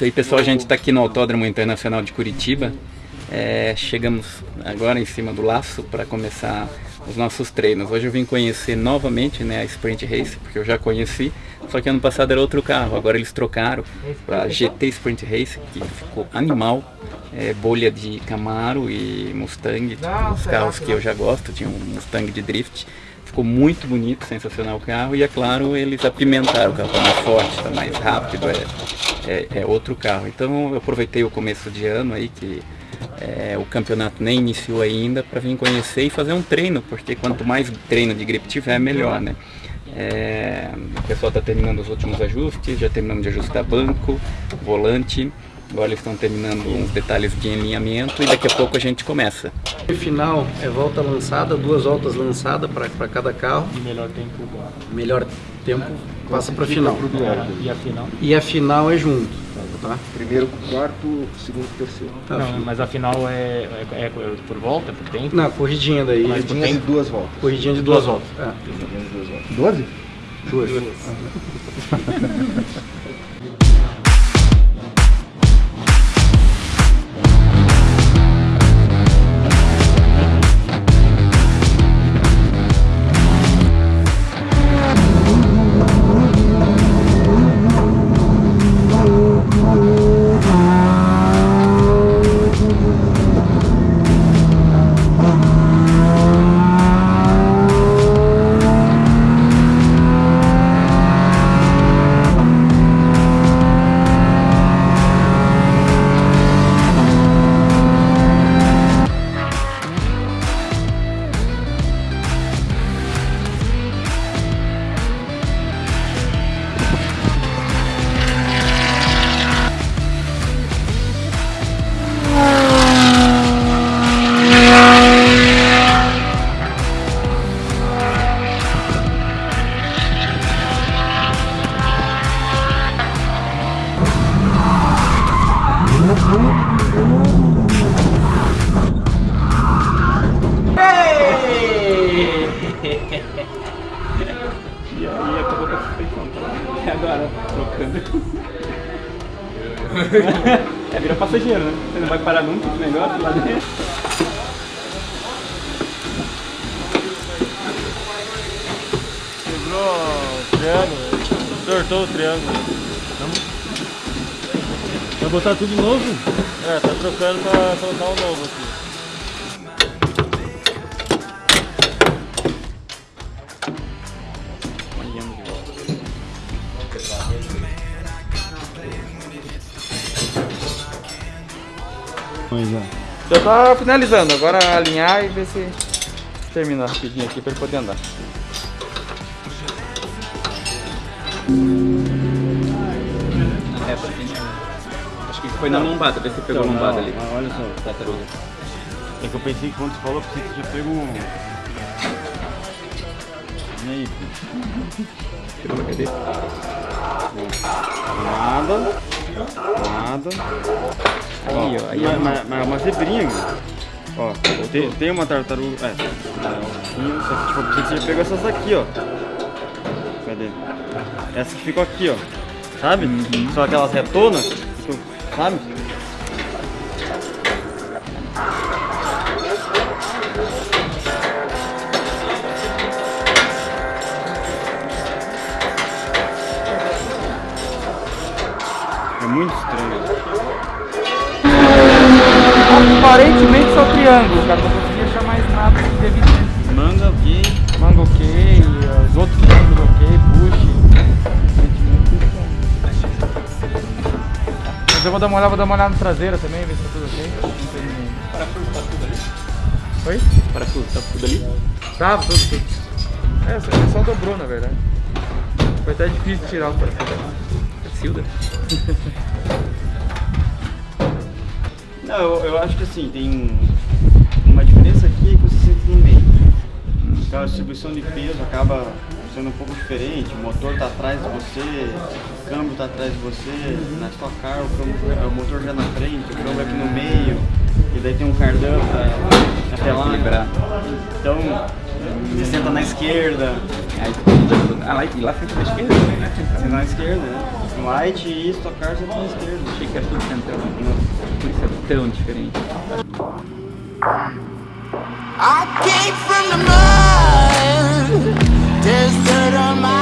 Isso aí, pessoal. A gente está aqui no Autódromo Internacional de Curitiba. É, chegamos agora em cima do laço para começar os nossos treinos. Hoje eu vim conhecer novamente né, a Sprint Race, porque eu já conheci, só que ano passado era outro carro, agora eles trocaram para GT Sprint Race, que ficou animal, é, bolha de Camaro e Mustang, os carros que eu já gosto, tinha um Mustang de drift, ficou muito bonito, sensacional o carro, e é claro, eles apimentaram, o carro está mais forte, está mais rápido, é, é, é outro carro. Então eu aproveitei o começo de ano aí, que é, o campeonato nem iniciou ainda para vir conhecer e fazer um treino, porque quanto mais treino de gripe tiver, melhor, né? É, o pessoal está terminando os últimos ajustes, já terminamos de ajustar banco, volante, agora eles estão terminando uns detalhes de alinhamento e daqui a pouco a gente começa. O final é volta lançada, duas voltas lançadas para cada carro. E melhor tempo. Melhor tempo passa para final. E a final? E a final é junto. Tá? Primeiro, quarto, segundo, terceiro. Tá, Não, filho. mas a final é, é, é por volta, por tempo? Não, corridinha daí. Tinha de duas voltas. Corridinha de duas voltas. É. Tinha de duas voltas. Doze? Duas. E é, vira passageiro, né? Você não vai parar nunca esse negócio lá dentro. Quebrou o triângulo, tortou o triângulo. Vai botar tudo novo? É, tá trocando pra colocar o novo aqui. Pois é. Já tá finalizando, agora alinhar e ver se termina rapidinho aqui pra ele poder andar. É, Acho que foi na lombada, vê se pegou a lombada ali. Mas olha só. Tartaruga. É que eu pensei que quando você falou, eu pensei que tinha pego um. E aí, filho? Tirou cadeira. Nada. Nada. Aí, ó. Aí, Mas, mas, mas uma zebrinha, cara. Ó, tem, tem uma tartaruga. É, só que tipo, você pegou essas daqui, ó. Cadê? Essa que ficou aqui, ó. Sabe? São aquelas retonas, sabe? Aparentemente só triângulo, cara. Não consegui achar mais nada de evidência. Manga ok. Manga ok, os outros triângulos ok, push. Mas eu vou dar uma olhada, vou dar uma olhada no traseiro também, ver se tá tudo ok. Não tem ninguém. Parafuso tá tudo ali? Oi? Parafuso tá tudo ali? Tava, tudo, tudo. É, só, só dobrou na verdade. Foi até difícil tirar o parafuso. Silda? Não, eu, eu acho que assim, tem uma diferença aqui que você sente no meio. Então a distribuição de peso acaba sendo um pouco diferente, o motor está atrás de você, o câmbio está atrás de você, na Stock Car o, câmbio, o motor já na frente, o câmbio aqui no meio, e daí tem um cardan para até lá. Equilibrar. Então, Você senta na esquerda, Aí, ah, lá, e lá fica na esquerda, né? senta na esquerda, né? Light e Stock Car senta na esquerda. Achei que era tudo central. Por isso é tão diferente. I came from the mud. Dirt on my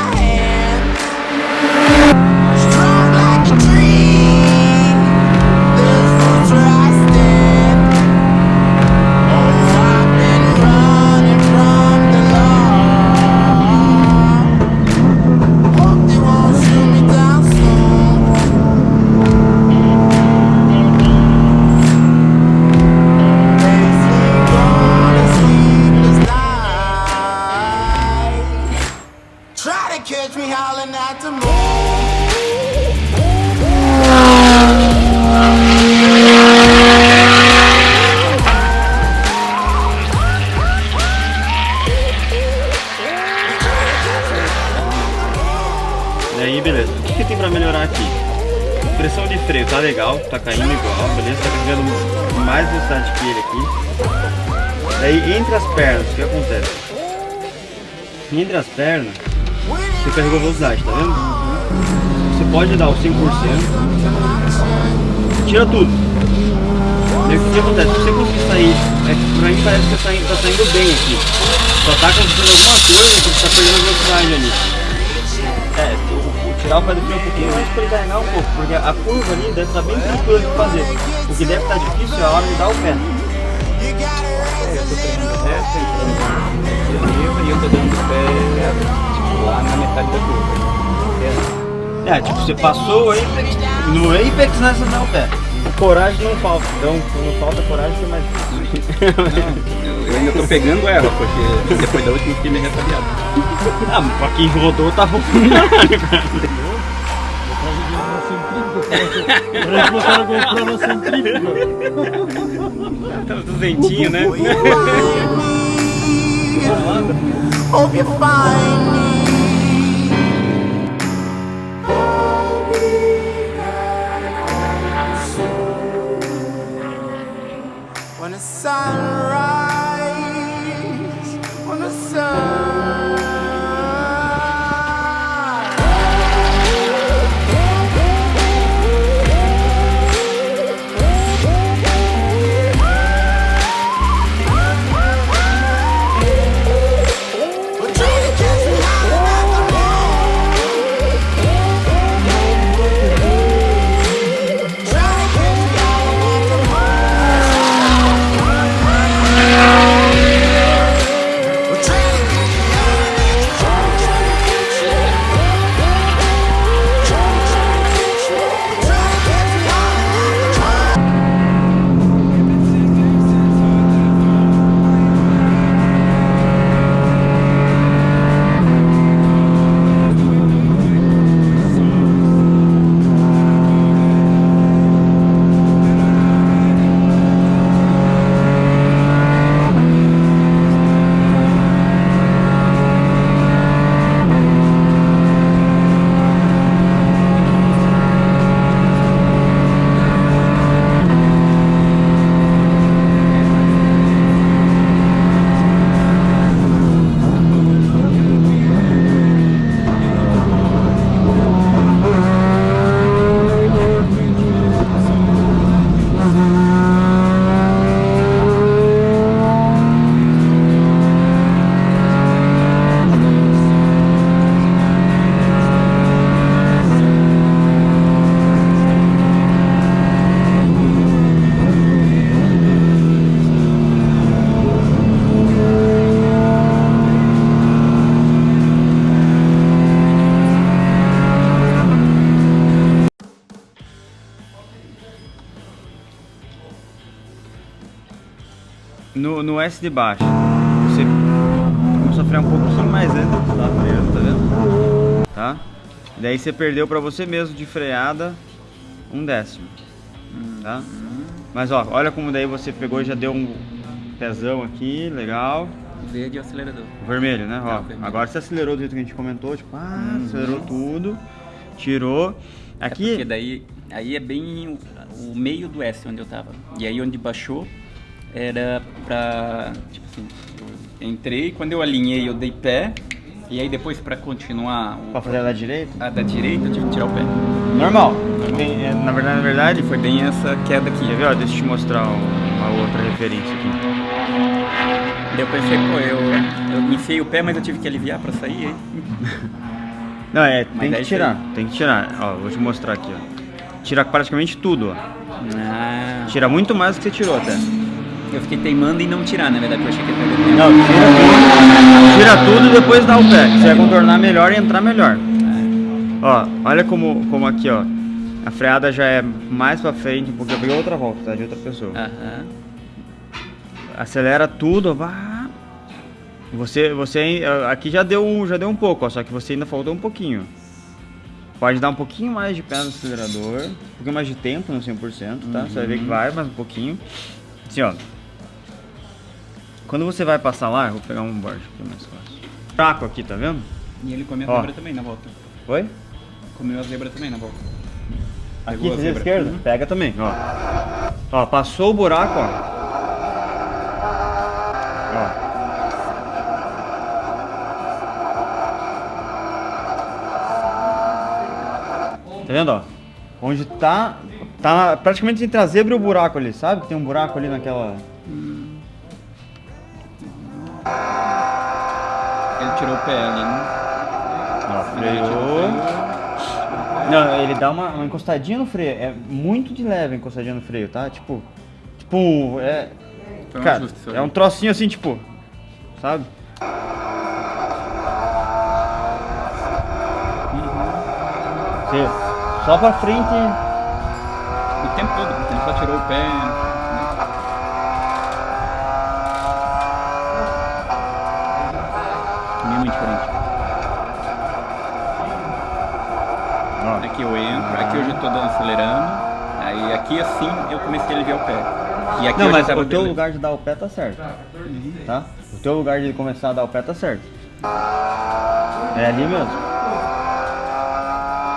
Entre as pernas, você carregou velocidade, tá vendo? Você pode dar o 100%, tira tudo. Daí, o que, que acontece? Se você conseguir sair, é que pra mim parece que tá, indo- tá saindo bem aqui. Só tá acontecendo alguma coisa que você tá perdendo velocidade ali. É, o- tirar o pé do freio um pouquinho antes pra ele carregar um pouco, porque a curva ali deve estar bem tranquila de fazer. O que deve estar difícil é a hora de dar o pé. E eu tô dando o pé tipo, lá na metade da curva. É, tipo, você passou o Apex, no Apex né, você dá o pé. Coragem não falta, então quando falta coragem fica mais difícil. Eu, eu ainda tô pegando ela, porque depois da última eu fiquei meio ressabiado. ah, mas pra quem rodou tá bom. Parece que botaram a GoPro na centrífuga. Tá duzentinho, né? Hope you find me. When the sun rises, when the sun No, no S de baixo, você começou a frear um pouquinho mais antes tava freando, tá vendo? Tá? Daí você perdeu pra você mesmo de freada um décimo. Tá? Mas ó, olha como daí você pegou e já deu um pezão aqui, legal. Verde e o acelerador. Vermelho, né? Ó, vermelho. agora você acelerou do jeito que a gente comentou, tipo, ah, acelerou tudo, tirou. É Aqui, porque daí aí é bem o, o meio do S onde eu tava. E aí onde baixou era pra. Tipo assim, eu Entrei, quando eu alinhei eu dei pé. E aí depois pra continuar o- Pra fazer da direita? a da direita eu tive que tirar o pé. Normal. Tem- é, na verdade, na verdade, Foi bem essa queda aqui. Quer ver? Ó, deixa eu te mostrar um- uma outra referência aqui. Daí eu pensei, pô, eu, eu enfiei o pé, mas eu tive que aliviar pra sair. Aí. Não, é, Mas tem é que tirar, tem que tirar. Ó, vou te mostrar aqui, ó. Tira praticamente tudo, ó. Ah, Tira muito mais do que você tirou até. Eu fiquei teimando em não tirar, na verdade, eu achei que ia perder tempo. Não, tira tudo. Tira tudo e depois dá o pé. Você vai contornar melhor e entrar melhor. Ó, olha como, como aqui, ó. A freada já é mais pra frente, porque eu peguei outra volta, tá? De outra pessoa. Aham. Acelera tudo, vá. Você, você aqui já deu, um- já deu um pouco, ó, só que você ainda faltou um pouquinho. Pode dar um pouquinho mais de pé no acelerador, um pouquinho mais de tempo no 100%, tá? Você vai ver que vai mais um pouquinho. Assim, ó. Quando você vai passar lá, eu vou pegar um board aqui mais fácil. Fraco aqui, tá vendo? E ele comeu a zebra também na volta. Oi? Comeu a zebra também na volta. Aqui, Pegou a zebra. esquerda? Uhum. Pega também, ó. Ó, passou o buraco, ó. Ó. Tá vendo, ó? Onde tá... Tá praticamente entre a zebra e o buraco ali, sabe? Tem um buraco ali naquela... Né? Ó, freou. Não, ele dá uma, uma encostadinha no freio. É muito de leve a encostadinha no freio, tá? Tipo. Tipo, é. Um cara, é um trocinho assim, tipo. Sabe? Você, só pra frente. O tempo todo, ele só tirou o pé. Aqui eu já tô dando acelerando. Aí aqui assim eu comecei a aliviar o pé. E aqui Não, mas o teu lugar de dar o pé tá certo. Tá? O teu lugar de começar a dar o pé tá certo. É ali mesmo.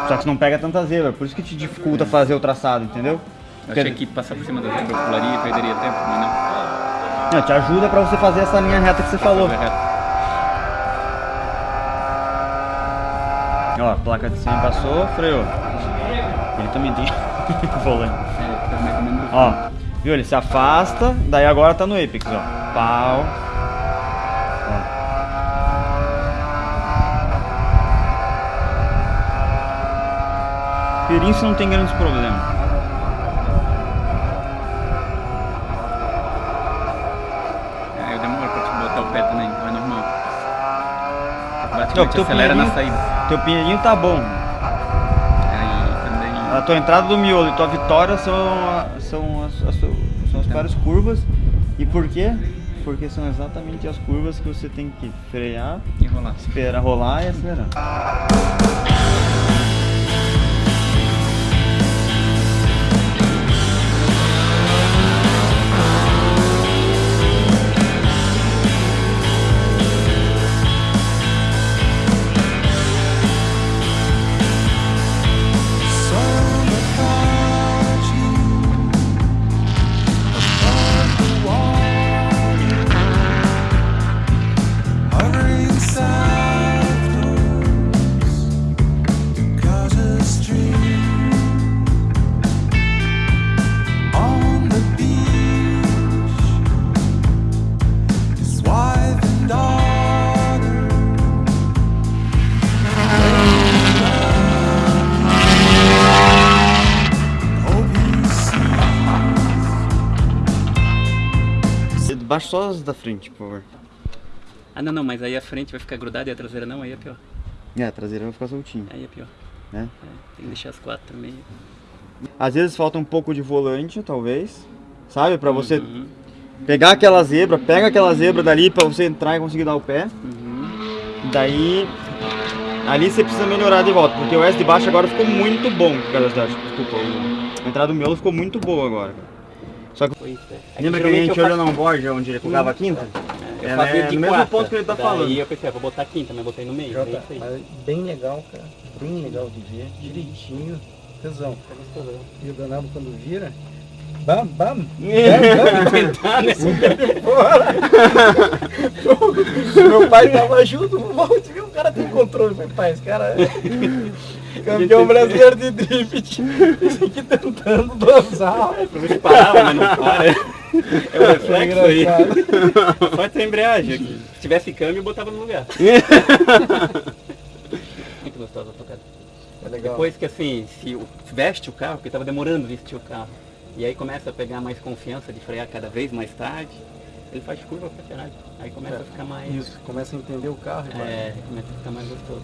Só que você não pega tanta zebra, por isso que te dificulta fazer o traçado, entendeu? Eu achei que passar por cima da zebra eu pularia e perderia tempo, mas não. Não, te ajuda pra você fazer essa linha reta que você falou. Ó, a placa de 100 passou, freou. Ele também tem volante. É, tá mais ou menos. Ó, viu? Ele se afasta, daí agora tá no Apex, ó. Pau. Ó. Não tem grandes problemas. É, eu demoro pra te botar o pé também, é normal. Não, Praticamente teu acelera na pinheirinho- saída. Teu pinheirinho tá bom. A tua entrada do miolo e tua vitória são, a- são, as, as, são as piores curvas. E por quê? Porque são exatamente as curvas que você tem que frear, rolar. esperar rolar e acelerar. Baixa só as da frente, por favor. Ah, não, não, mas aí a frente vai ficar grudada e a traseira não, aí é pior. É, a traseira vai ficar soltinha, Aí é pior. né? É, tem que deixar as quatro também. Às vezes falta um pouco de volante, talvez. Sabe? Pra você Uhum, pegar aquela zebra, pega aquela zebra dali pra você entrar e conseguir dar o pé. uhum. Daí, ali você precisa melhorar de volta, porque o S de baixo agora ficou muito bom da Desculpa, a entrada do miolo ficou muito boa agora. Só que, é. lembra que a gente olhou no board onde ele colocava a quinta? Eu É, né, no mesmo ponto que ele tá daí falando. eu pensei, ah, vou botar a quinta, mas botei no meio. é Jota, isso aí. mas bem legal, cara. Bem legal de ver. Direitinho. Tesão. E o danado quando vira. Tentar, né? Meu pai tava junto, o cara tem controle. Meu pai, esse cara é campeão brasileiro de drift. Esse aqui tentando dosar. A gente parava, mas não para. É o reflexo aí. engraçado. Pode ter embreagem aqui. Se tivesse câmbio, eu botava no lugar. Muito gostosa a tocada. É legal. Depois que assim, se o- veste o carro, porque estava demorando vestir o carro. E aí começa a pegar mais confiança de frear cada vez mais tarde. Ele faz curva pra caralho. Aí começa a ficar mais. Isso, começa a entender o carro. e vai. É, começa a ficar mais gostoso.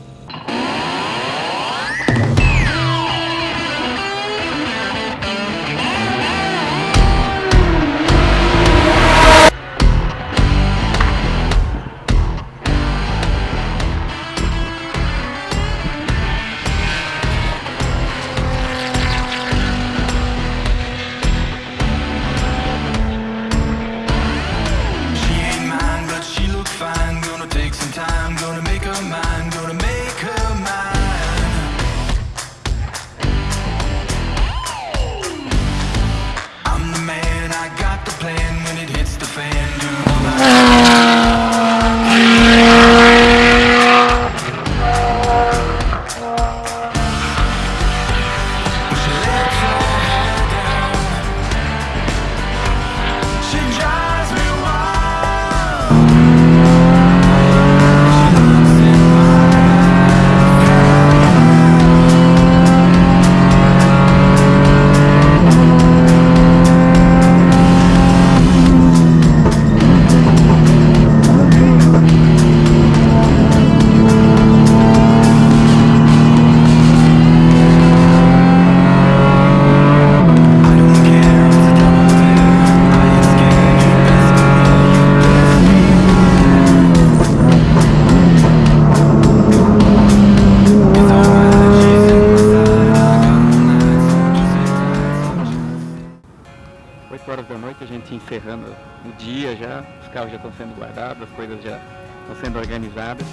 Encerrando o dia já, os carros já estão sendo guardados, as coisas já estão sendo organizadas.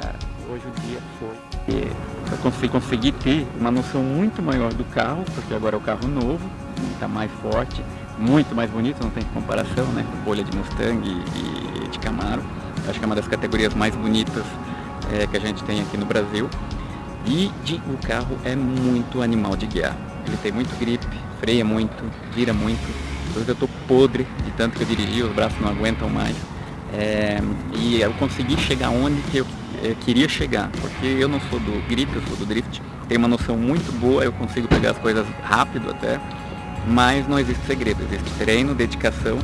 Cara, hoje o dia foi. E eu consegui, consegui ter uma noção muito maior do carro, porque agora é o carro novo, está mais forte, muito mais bonito, não tem comparação, né? Bolha de Mustang e, de Camaro. Acho que é uma das categorias mais bonitas eh, que a gente tem aqui no Brasil. E de- o carro é muito animal de guiar. Ele tem muito grip, freia muito, gira muito. Hoje eu tô podre de tanto que eu dirigi, os braços não aguentam mais. É, e eu consegui chegar onde que eu eh, queria chegar, porque eu não sou do grip, eu sou do drift. Tenho uma noção muito boa, eu consigo pegar as coisas rápido até, mas não existe segredo, existe treino, dedicação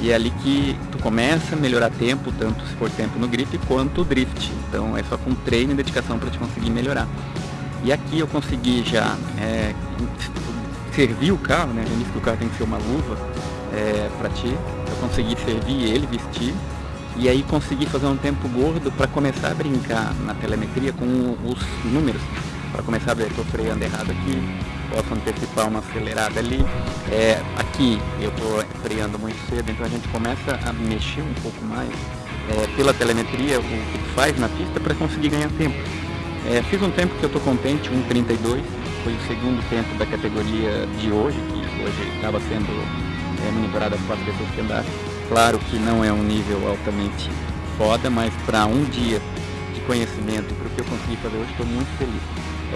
e é ali que tu começa a melhorar tempo, tanto se for tempo no grip quanto o drift. Então é só com treino e dedicação para te conseguir melhorar. E aqui eu consegui já é, servir o carro, né? Já disse que o carro tem que ser uma luva é, para ti. Eu consegui servir ele, vestir. E aí consegui fazer um tempo gordo para começar a brincar na telemetria com os números. Para começar a ver, estou freando errado aqui, posso antecipar uma acelerada ali. É, aqui eu estou freando muito cedo, então a gente começa a mexer um pouco mais é, pela telemetria, o que faz na pista para conseguir ganhar tempo. É, fiz um tempo que eu estou contente, 1,32, foi o segundo tempo da categoria de hoje, que hoje estava sendo é, monitorada as quatro pessoas que andaram. Claro que não é um nível altamente foda, mas para um dia de conhecimento para o que eu consegui fazer hoje, estou muito feliz.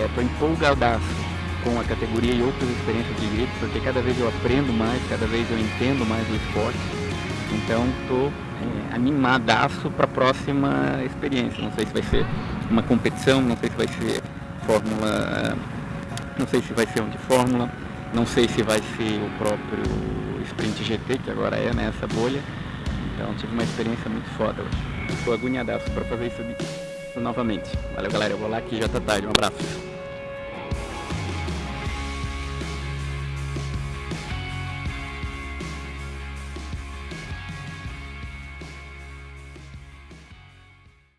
Estou empolgadaço com a categoria e outras experiências de grip, porque cada vez eu aprendo mais, cada vez eu entendo mais o esporte. Então estou é, animadaço para a próxima experiência. Não sei se vai ser uma competição, não sei se vai ser fórmula, não sei se vai ser um de fórmula, não sei se vai ser o próprio Sprint GT, que agora é nessa bolha. Então tive uma experiência muito foda hoje. Estou agoniadaço para fazer isso, isso novamente. Valeu galera, eu vou lá que já tá tarde. Um abraço.